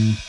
Música